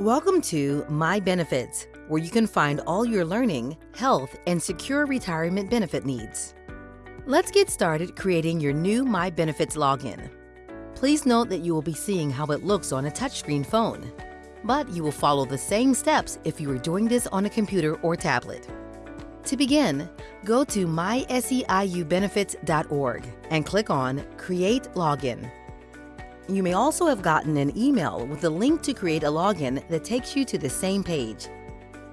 Welcome to My Benefits, where you can find all your learning, health, and secure retirement benefit needs. Let's get started creating your new My Benefits login. Please note that you will be seeing how it looks on a touchscreen phone, but you will follow the same steps if you are doing this on a computer or tablet. To begin, go to myseiubenefits.org and click on Create Login. You may also have gotten an email with a link to create a login that takes you to the same page.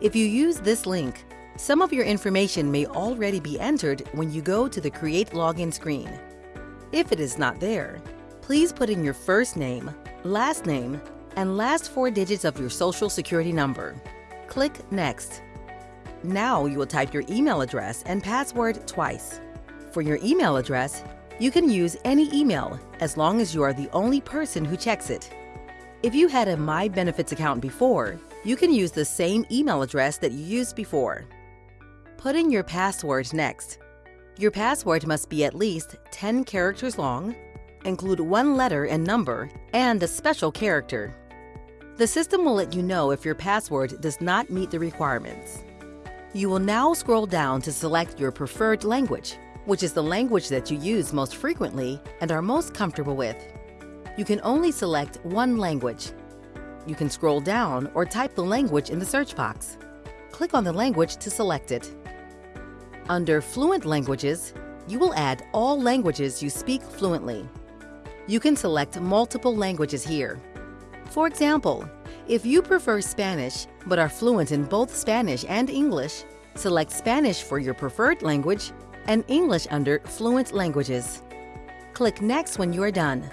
If you use this link, some of your information may already be entered when you go to the Create Login screen. If it is not there, please put in your first name, last name, and last four digits of your social security number. Click Next. Now you will type your email address and password twice. For your email address, you can use any email as long as you are the only person who checks it. If you had a My Benefits account before, you can use the same email address that you used before. Put in your password next. Your password must be at least 10 characters long, include one letter and number, and a special character. The system will let you know if your password does not meet the requirements. You will now scroll down to select your preferred language which is the language that you use most frequently and are most comfortable with. You can only select one language. You can scroll down or type the language in the search box. Click on the language to select it. Under Fluent Languages, you will add all languages you speak fluently. You can select multiple languages here. For example, if you prefer Spanish but are fluent in both Spanish and English, select Spanish for your preferred language and English under Fluent Languages. Click Next when you are done.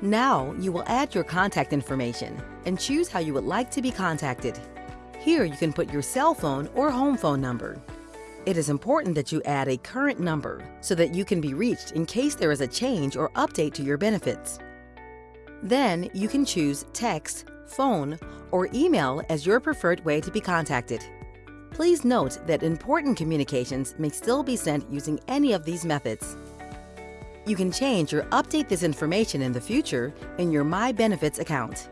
Now you will add your contact information and choose how you would like to be contacted. Here you can put your cell phone or home phone number. It is important that you add a current number so that you can be reached in case there is a change or update to your benefits. Then you can choose text, phone, or email as your preferred way to be contacted. Please note that important communications may still be sent using any of these methods. You can change or update this information in the future in your My Benefits account.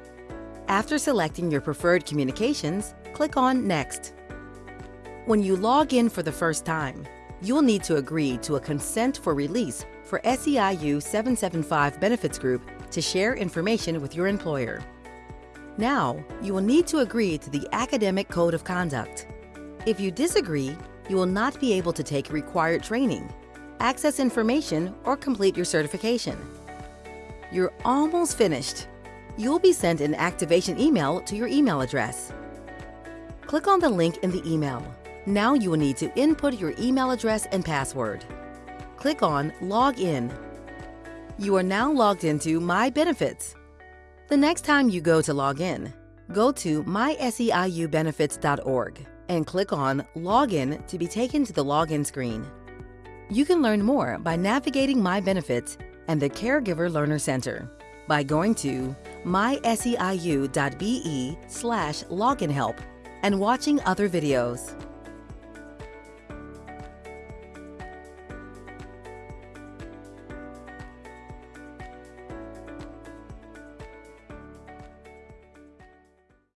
After selecting your preferred communications, click on Next. When you log in for the first time, you'll need to agree to a consent for release for SEIU 775 Benefits Group to share information with your employer. Now, you will need to agree to the Academic Code of Conduct. If you disagree, you will not be able to take required training, access information, or complete your certification. You're almost finished. You'll be sent an activation email to your email address. Click on the link in the email. Now you will need to input your email address and password. Click on Log In. You are now logged into My Benefits. The next time you go to log in, go to myseiubenefits.org and click on Login to be taken to the login screen. You can learn more by navigating My Benefits and the Caregiver Learner Center by going to myseiu.be slash login help and watching other videos.